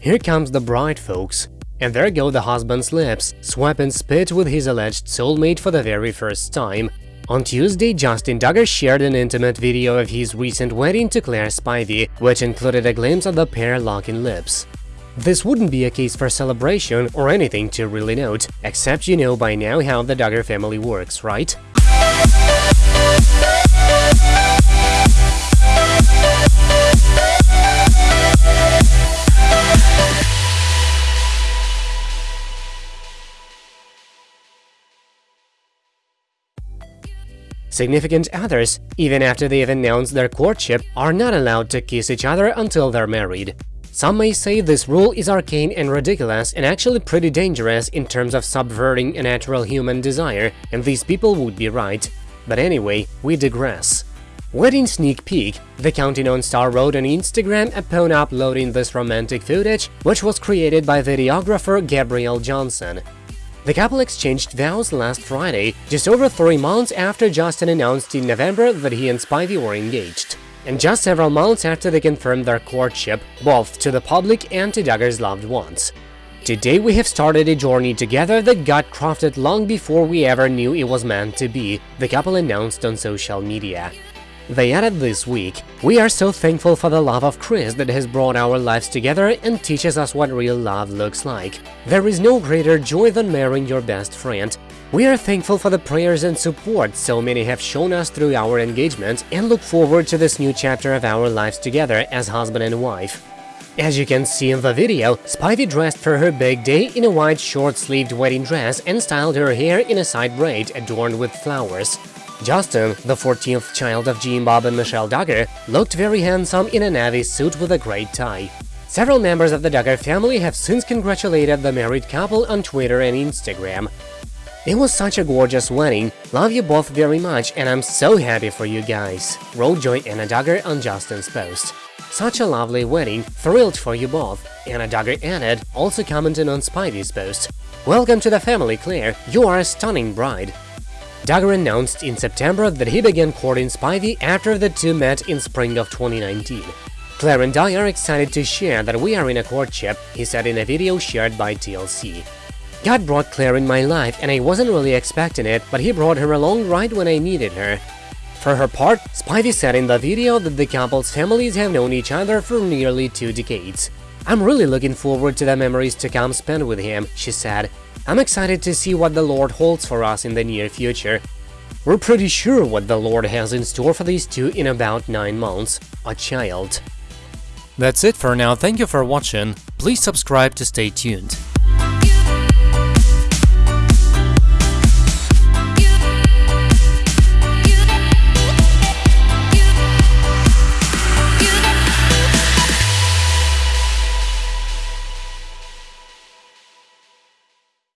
Here comes the bride, folks. And there go the husband's lips, swapping spit with his alleged soulmate for the very first time. On Tuesday, Justin Duggar shared an intimate video of his recent wedding to Claire Spivey, which included a glimpse of the pair locking lips. This wouldn't be a case for celebration or anything to really note, except you know by now how the Duggar family works, right? Significant others, even after they've announced their courtship, are not allowed to kiss each other until they're married. Some may say this rule is arcane and ridiculous and actually pretty dangerous in terms of subverting a natural human desire, and these people would be right. But anyway, we digress. Wedding sneak peek, the Counting On star wrote on Instagram upon uploading this romantic footage, which was created by videographer Gabrielle Johnson. The couple exchanged vows last Friday, just over three months after Justin announced in November that he and Spivey were engaged. And just several months after they confirmed their courtship, both to the public and to Duggar's loved ones. Today we have started a journey together that got crafted long before we ever knew it was meant to be, the couple announced on social media. They added this week, We are so thankful for the love of Christ that has brought our lives together and teaches us what real love looks like. There is no greater joy than marrying your best friend. We are thankful for the prayers and support so many have shown us through our engagement and look forward to this new chapter of our lives together as husband and wife. As you can see in the video, Spivey dressed for her big day in a white short-sleeved wedding dress and styled her hair in a side braid adorned with flowers. Justin, the 14th child of Jim Bob and Michelle Duggar, looked very handsome in a navy suit with a great tie. Several members of the Duggar family have since congratulated the married couple on Twitter and Instagram. It was such a gorgeous wedding, love you both very much and I'm so happy for you guys, wrote Joy Anna Duggar on Justin's post. Such a lovely wedding, thrilled for you both, Anna Duggar added, also commenting on Spivey's post. Welcome to the family, Claire, you are a stunning bride. Duggar announced in September that he began courting Spivey after the two met in spring of 2019. Claire and I are excited to share that we are in a courtship, he said in a video shared by TLC. God brought Claire in my life and I wasn't really expecting it, but he brought her along right when I needed her. For her part, Spivey said in the video that the couple's families have known each other for nearly two decades. I'm really looking forward to the memories to come spent with him, she said. I'm excited to see what the Lord holds for us in the near future. We're pretty sure what the Lord has in store for these two in about 9 months, a child. That's it for now, thank you for watching, please subscribe to stay tuned.